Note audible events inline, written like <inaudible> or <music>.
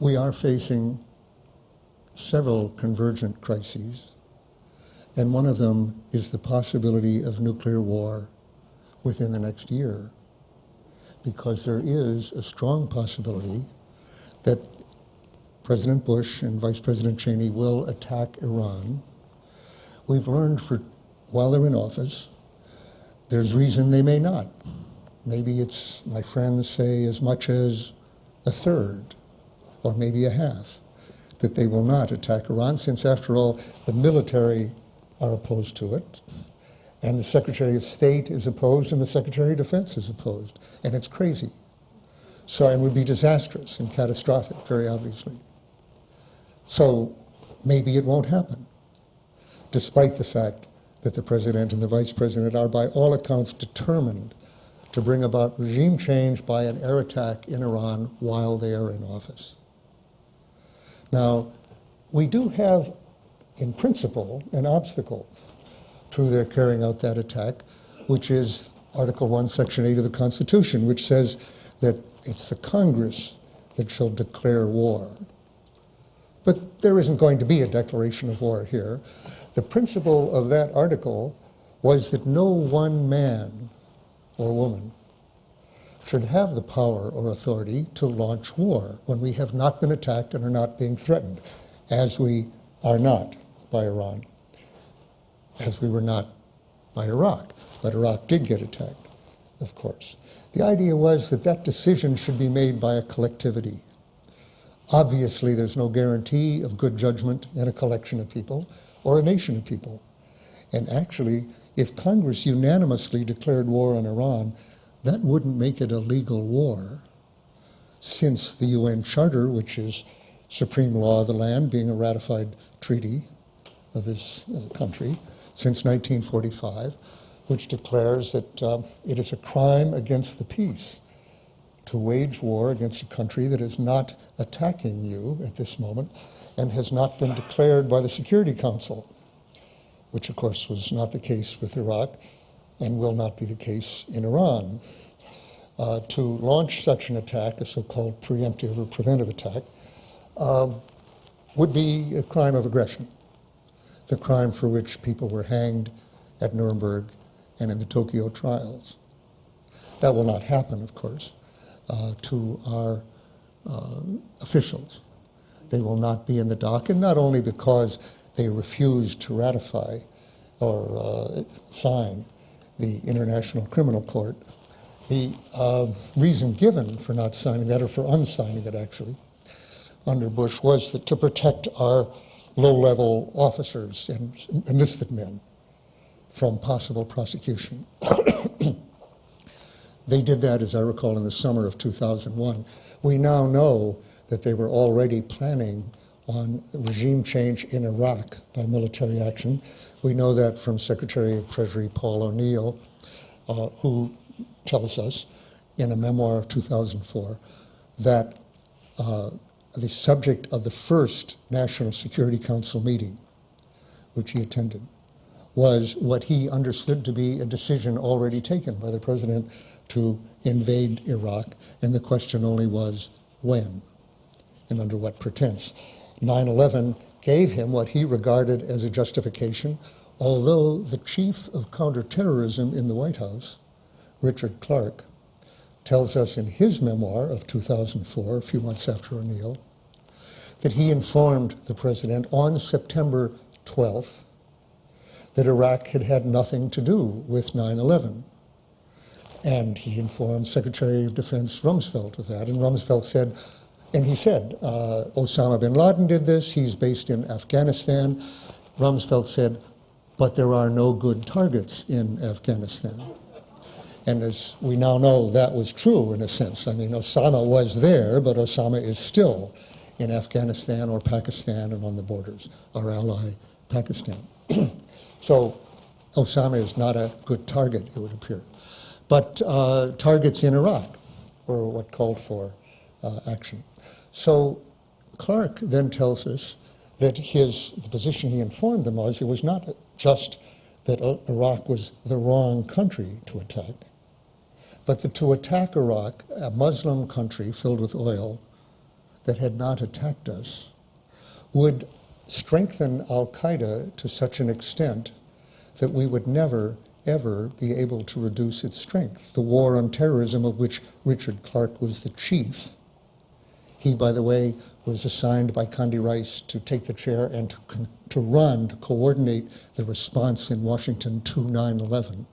we are facing several convergent crises, and one of them is the possibility of nuclear war within the next year, because there is a strong possibility that President Bush and Vice President Cheney will attack Iran. We've learned for while they're in office, there's reason they may not. Maybe it's, my friends say, as much as a third or maybe a half that they will not attack Iran, since after all, the military are opposed to it, and the Secretary of State is opposed, and the Secretary of Defense is opposed. And it's crazy. So it would be disastrous and catastrophic, very obviously. So maybe it won't happen, despite the fact that the president and the vice president are, by all accounts, determined to bring about regime change by an air attack in Iran while they are in office. Now, we do have, in principle, an obstacle to their carrying out that attack, which is Article 1, Section 8 of the Constitution, which says that it's the Congress that shall declare war. But there isn't going to be a declaration of war here. The principle of that article was that no one man or woman should have the power or authority to launch war when we have not been attacked and are not being threatened, as we are not by Iran, as we were not by Iraq. But Iraq did get attacked, of course. The idea was that that decision should be made by a collectivity. Obviously, there's no guarantee of good judgment in a collection of people or a nation of people. And actually, if Congress unanimously declared war on Iran, that wouldn't make it a legal war, since the UN Charter, which is supreme law of the land, being a ratified treaty of this uh, country since 1945, which declares that uh, it is a crime against the peace to wage war against a country that is not attacking you at this moment and has not been declared by the Security Council, which of course was not the case with Iraq and will not be the case in Iran. Uh, to launch such an attack, a so-called preemptive or preventive attack, um, would be a crime of aggression, the crime for which people were hanged at Nuremberg and in the Tokyo trials. That will not happen, of course uh, to our uh, officials. They will not be in the dock, and not only because they refused to ratify or uh, sign the International Criminal Court. The uh, reason given for not signing that, or for unsigning it actually, under Bush was that to protect our low-level officers and enlisted men from possible prosecution. <coughs> They did that, as I recall, in the summer of 2001. We now know that they were already planning on regime change in Iraq by military action. We know that from Secretary of Treasury Paul O'Neill, uh, who tells us in a memoir of 2004 that uh, the subject of the first National Security Council meeting, which he attended, was what he understood to be a decision already taken by the President to invade Iraq, and the question only was when and under what pretense. 9 11 gave him what he regarded as a justification, although the chief of counterterrorism in the White House, Richard Clarke, tells us in his memoir of 2004, a few months after O'Neill, that he informed the president on September 12th that Iraq had had nothing to do with 9 11. And he informed Secretary of Defense Rumsfeld of that. And Rumsfeld said, and he said, uh, Osama bin Laden did this, he's based in Afghanistan. Rumsfeld said, but there are no good targets in Afghanistan. And as we now know, that was true in a sense. I mean, Osama was there, but Osama is still in Afghanistan or Pakistan and on the borders, our ally, Pakistan. <clears throat> so Osama is not a good target, it would appear. But uh, targets in Iraq were what called for uh, action. So Clarke then tells us that his, the position he informed them was it was not just that Iraq was the wrong country to attack, but that to attack Iraq, a Muslim country filled with oil, that had not attacked us would strengthen Al Qaeda to such an extent that we would never, ever be able to reduce its strength. The war on terrorism, of which Richard Clarke was the chief, he, by the way, was assigned by Condi Rice to take the chair and to, to run, to coordinate the response in Washington to 9 11